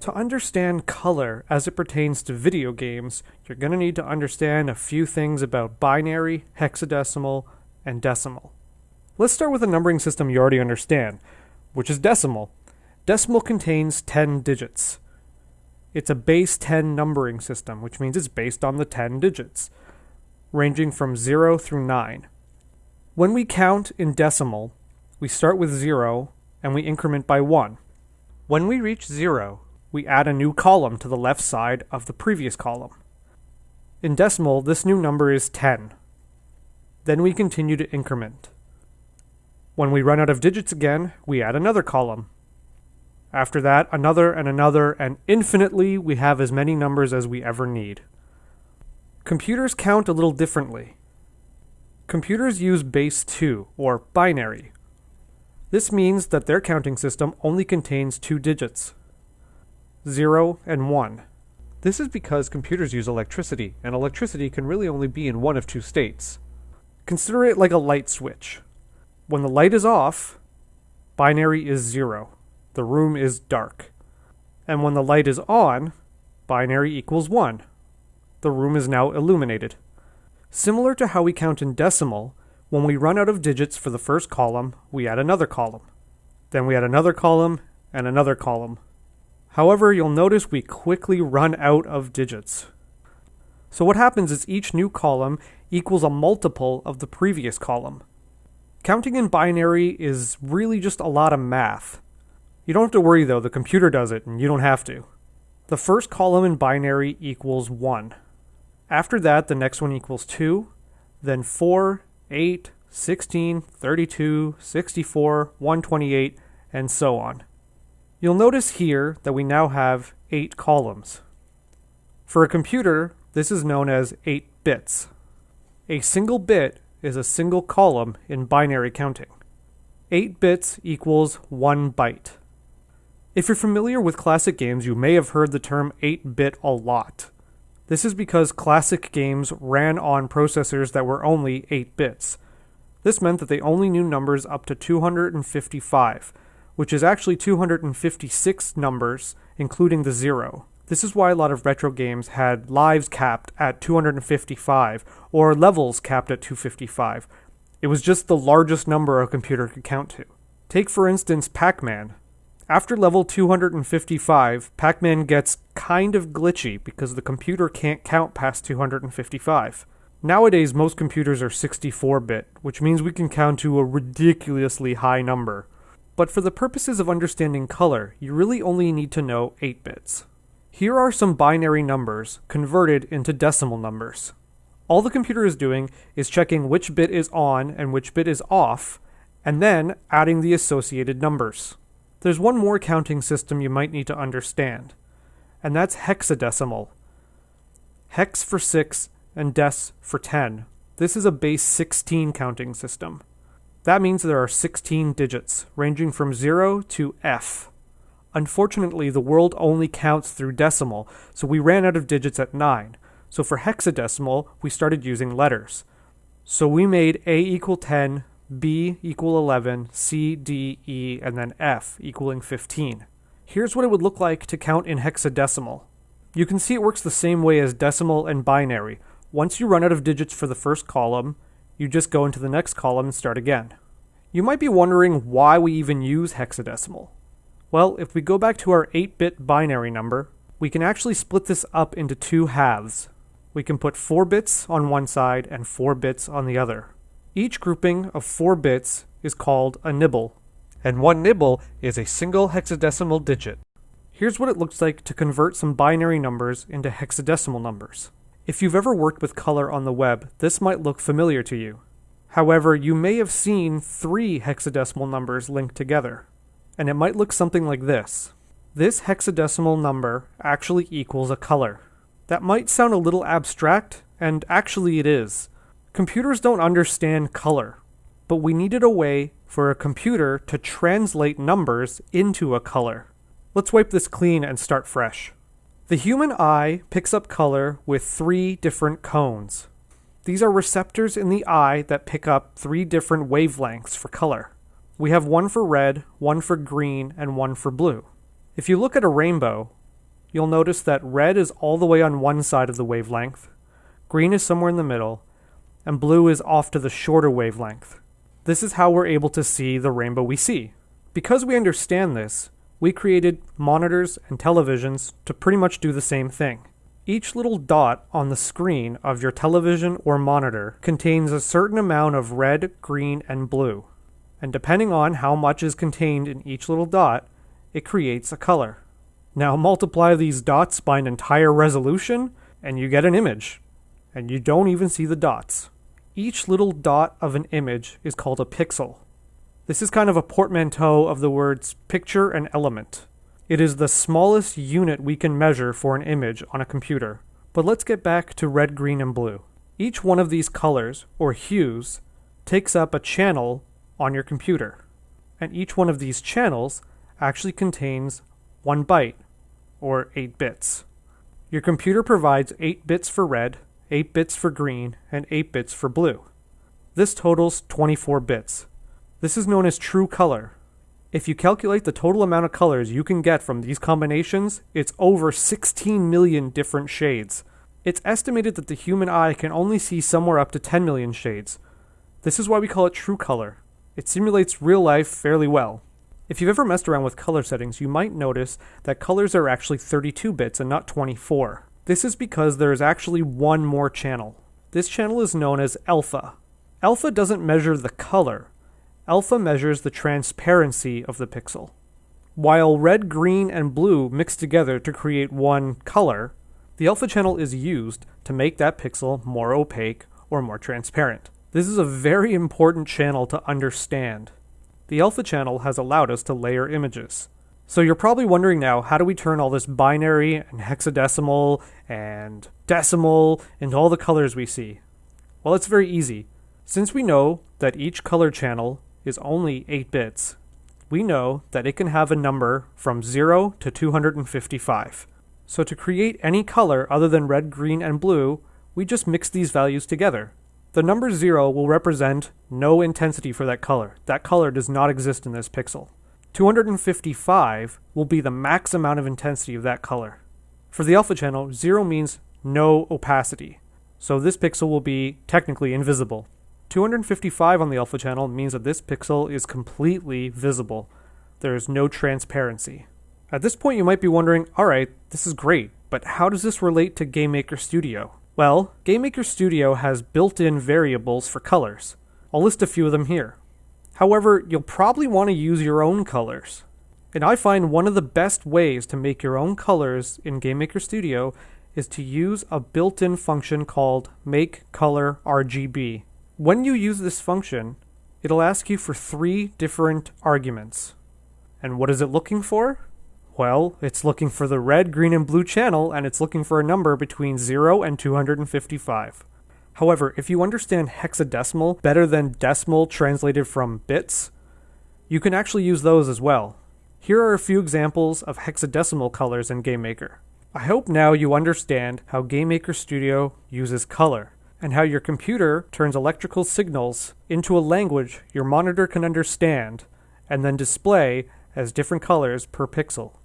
To understand color as it pertains to video games, you're going to need to understand a few things about binary, hexadecimal, and decimal. Let's start with a numbering system you already understand, which is decimal. Decimal contains 10 digits. It's a base 10 numbering system, which means it's based on the 10 digits, ranging from 0 through 9. When we count in decimal, we start with 0 and we increment by 1. When we reach 0, we add a new column to the left side of the previous column. In decimal, this new number is 10. Then we continue to increment. When we run out of digits again, we add another column. After that, another and another, and infinitely we have as many numbers as we ever need. Computers count a little differently. Computers use base 2, or binary. This means that their counting system only contains two digits. 0, and 1. This is because computers use electricity, and electricity can really only be in one of two states. Consider it like a light switch. When the light is off, binary is 0. The room is dark. And when the light is on, binary equals 1. The room is now illuminated. Similar to how we count in decimal, when we run out of digits for the first column, we add another column. Then we add another column and another column. However, you'll notice we quickly run out of digits. So what happens is each new column equals a multiple of the previous column. Counting in binary is really just a lot of math. You don't have to worry though, the computer does it and you don't have to. The first column in binary equals 1. After that, the next one equals 2, then 4, 8, 16, 32, 64, 128, and so on. You'll notice here that we now have 8 columns. For a computer, this is known as 8 bits. A single bit is a single column in binary counting. 8 bits equals 1 byte. If you're familiar with classic games, you may have heard the term 8 bit a lot. This is because classic games ran on processors that were only 8 bits. This meant that they only knew numbers up to 255, which is actually 256 numbers, including the zero. This is why a lot of retro games had lives capped at 255 or levels capped at 255. It was just the largest number a computer could count to. Take, for instance, Pac Man. After level 255, Pac Man gets kind of glitchy because the computer can't count past 255. Nowadays, most computers are 64 bit, which means we can count to a ridiculously high number. But for the purposes of understanding color, you really only need to know 8 bits. Here are some binary numbers converted into decimal numbers. All the computer is doing is checking which bit is on and which bit is off, and then adding the associated numbers. There's one more counting system you might need to understand, and that's hexadecimal. Hex for 6 and dec for 10. This is a base 16 counting system. That means there are 16 digits, ranging from 0 to F. Unfortunately, the world only counts through decimal, so we ran out of digits at 9. So for hexadecimal, we started using letters. So we made A equal 10, B equal 11, C, D, E, and then F equaling 15. Here's what it would look like to count in hexadecimal. You can see it works the same way as decimal and binary. Once you run out of digits for the first column, you just go into the next column and start again. You might be wondering why we even use hexadecimal. Well, if we go back to our 8-bit binary number, we can actually split this up into two halves. We can put 4 bits on one side and 4 bits on the other. Each grouping of 4 bits is called a nibble, and one nibble is a single hexadecimal digit. Here's what it looks like to convert some binary numbers into hexadecimal numbers. If you've ever worked with color on the web, this might look familiar to you. However, you may have seen three hexadecimal numbers linked together, and it might look something like this. This hexadecimal number actually equals a color. That might sound a little abstract, and actually it is. Computers don't understand color, but we needed a way for a computer to translate numbers into a color. Let's wipe this clean and start fresh. The human eye picks up color with three different cones. These are receptors in the eye that pick up three different wavelengths for color. We have one for red, one for green, and one for blue. If you look at a rainbow, you'll notice that red is all the way on one side of the wavelength, green is somewhere in the middle, and blue is off to the shorter wavelength. This is how we're able to see the rainbow we see. Because we understand this, we created monitors and televisions to pretty much do the same thing. Each little dot on the screen of your television or monitor contains a certain amount of red, green, and blue. And depending on how much is contained in each little dot, it creates a color. Now multiply these dots by an entire resolution, and you get an image. And you don't even see the dots. Each little dot of an image is called a pixel. This is kind of a portmanteau of the words picture and element. It is the smallest unit we can measure for an image on a computer. But let's get back to red, green, and blue. Each one of these colors, or hues, takes up a channel on your computer. And each one of these channels actually contains one byte, or 8 bits. Your computer provides 8 bits for red, 8 bits for green, and 8 bits for blue. This totals 24 bits. This is known as true color. If you calculate the total amount of colors you can get from these combinations, it's over 16 million different shades. It's estimated that the human eye can only see somewhere up to 10 million shades. This is why we call it true color. It simulates real life fairly well. If you've ever messed around with color settings, you might notice that colors are actually 32 bits and not 24. This is because there is actually one more channel. This channel is known as alpha. Alpha doesn't measure the color. Alpha measures the transparency of the pixel. While red, green, and blue mix together to create one color, the alpha channel is used to make that pixel more opaque or more transparent. This is a very important channel to understand the alpha channel has allowed us to layer images. So you're probably wondering now, how do we turn all this binary and hexadecimal and decimal into all the colors we see? Well, it's very easy. Since we know that each color channel is only 8 bits, we know that it can have a number from 0 to 255. So to create any color other than red, green, and blue, we just mix these values together. The number 0 will represent no intensity for that color. That color does not exist in this pixel. 255 will be the max amount of intensity of that color. For the alpha channel, 0 means no opacity. So this pixel will be technically invisible. 255 on the alpha channel means that this pixel is completely visible. There is no transparency. At this point you might be wondering, alright, this is great, but how does this relate to GameMaker Studio? Well, GameMaker Studio has built-in variables for colors. I'll list a few of them here. However, you'll probably want to use your own colors. And I find one of the best ways to make your own colors in GameMaker Studio is to use a built-in function called MakeColorRGB. When you use this function, it'll ask you for three different arguments. And what is it looking for? Well, it's looking for the red, green, and blue channel, and it's looking for a number between 0 and 255. However, if you understand hexadecimal better than decimal translated from bits, you can actually use those as well. Here are a few examples of hexadecimal colors in GameMaker. I hope now you understand how GameMaker Studio uses color, and how your computer turns electrical signals into a language your monitor can understand, and then display as different colors per pixel.